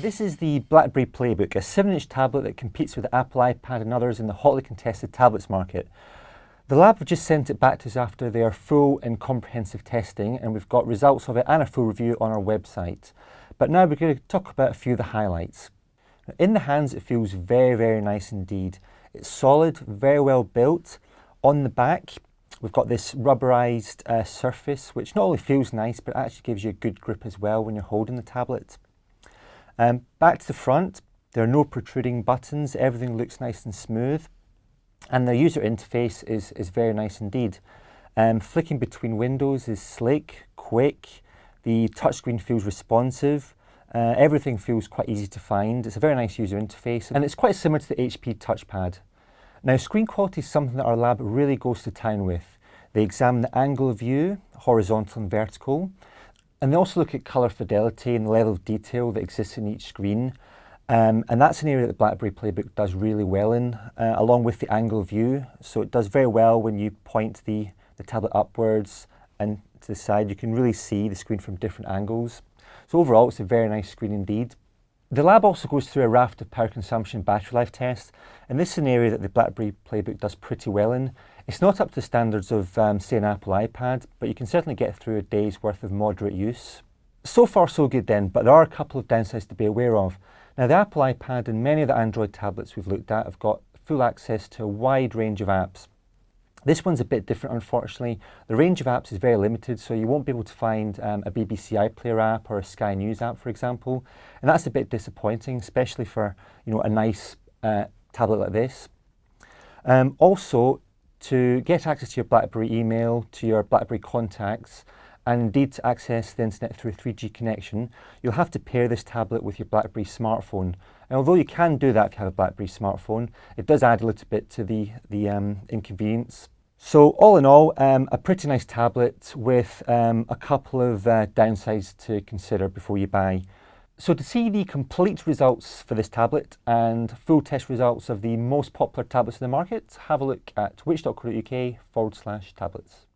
This is the BlackBerry Playbook, a 7-inch tablet that competes with the Apple iPad and others in the hotly contested tablets market. The lab have just sent it back to us after their full and comprehensive testing and we've got results of it and a full review on our website. But now we're going to talk about a few of the highlights. In the hands it feels very very nice indeed. It's solid, very well built. On the back we've got this rubberized uh, surface which not only feels nice but actually gives you a good grip as well when you're holding the tablet. Um, back to the front, there are no protruding buttons, everything looks nice and smooth. And the user interface is, is very nice indeed. Um, flicking between windows is slick, quick, the touchscreen feels responsive, uh, everything feels quite easy to find. It's a very nice user interface and it's quite similar to the HP touchpad. Now screen quality is something that our lab really goes to town with. They examine the angle of view, horizontal and vertical, and they also look at colour fidelity and the level of detail that exists in each screen. Um, and that's an area that the BlackBerry Playbook does really well in, uh, along with the angle view. So it does very well when you point the, the tablet upwards and to the side. You can really see the screen from different angles. So overall, it's a very nice screen indeed. The lab also goes through a raft of power consumption battery life tests, and this is an area that the BlackBerry Playbook does pretty well in. It's not up to the standards of, um, say, an Apple iPad, but you can certainly get through a day's worth of moderate use. So far so good then, but there are a couple of downsides to be aware of. Now the Apple iPad and many of the Android tablets we've looked at have got full access to a wide range of apps. This one's a bit different, unfortunately. The range of apps is very limited, so you won't be able to find um, a BBC iPlayer app or a Sky News app, for example. And that's a bit disappointing, especially for you know a nice uh, tablet like this. Um, also, to get access to your BlackBerry email, to your BlackBerry contacts, and indeed to access the internet through a 3G connection, you'll have to pair this tablet with your BlackBerry smartphone. And although you can do that if you have a BlackBerry smartphone, it does add a little bit to the, the um, inconvenience. So all in all, um, a pretty nice tablet with um, a couple of uh, downsides to consider before you buy. So to see the complete results for this tablet and full test results of the most popular tablets in the market, have a look at which.co.uk forward slash tablets.